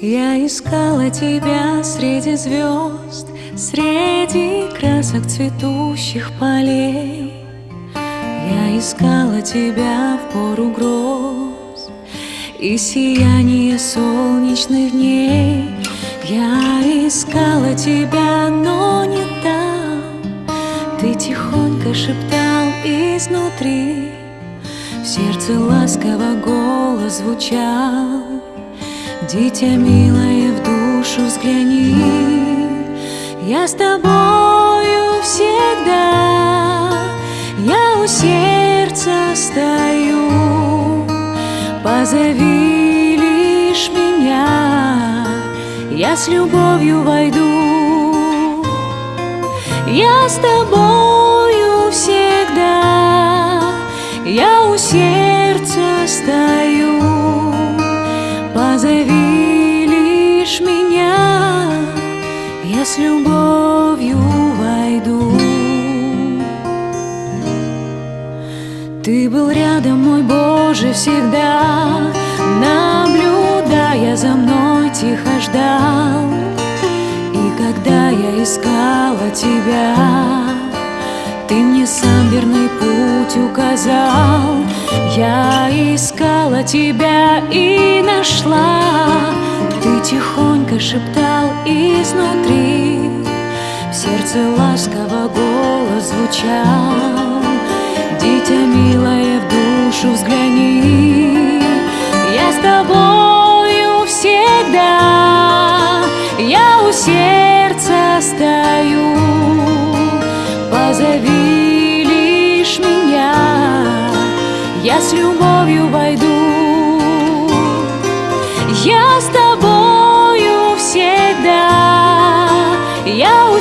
Я искала тебя среди звезд, Среди красок цветущих полей. Я искала тебя в пору гроз И сияние солнечных дней. Я искала тебя, но не там. Ты тихонько шептал изнутри, В сердце ласково голос звучал. Дитя милое, в душу взгляни, Я с тобою всегда, Я у сердца стою, Позови лишь меня, Я с любовью войду. Я с тобою Позови лишь меня, я с любовью войду. Ты был рядом, мой Боже, всегда, наблюдая за мной, тихо ждал. И когда я искала тебя, ты мне сам верный путь указал. Я искала тебя и нашла. Ты тихонько шептал изнутри. В сердце ласково голос звучал. Дитя милое, в душу взгляни. Я с тобою всегда. Я у сердца с любовью войду. Я с тобою всегда, я у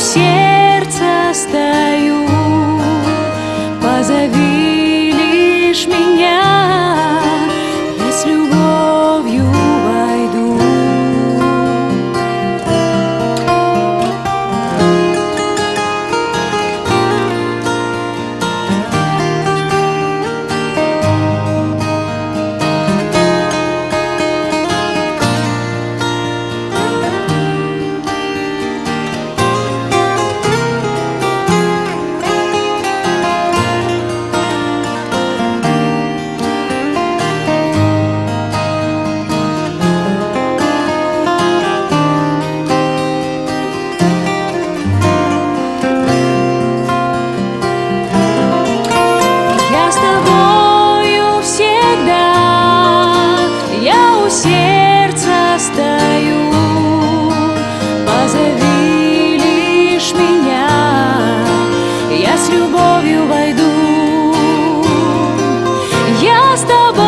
любовью войду. Я с тобой.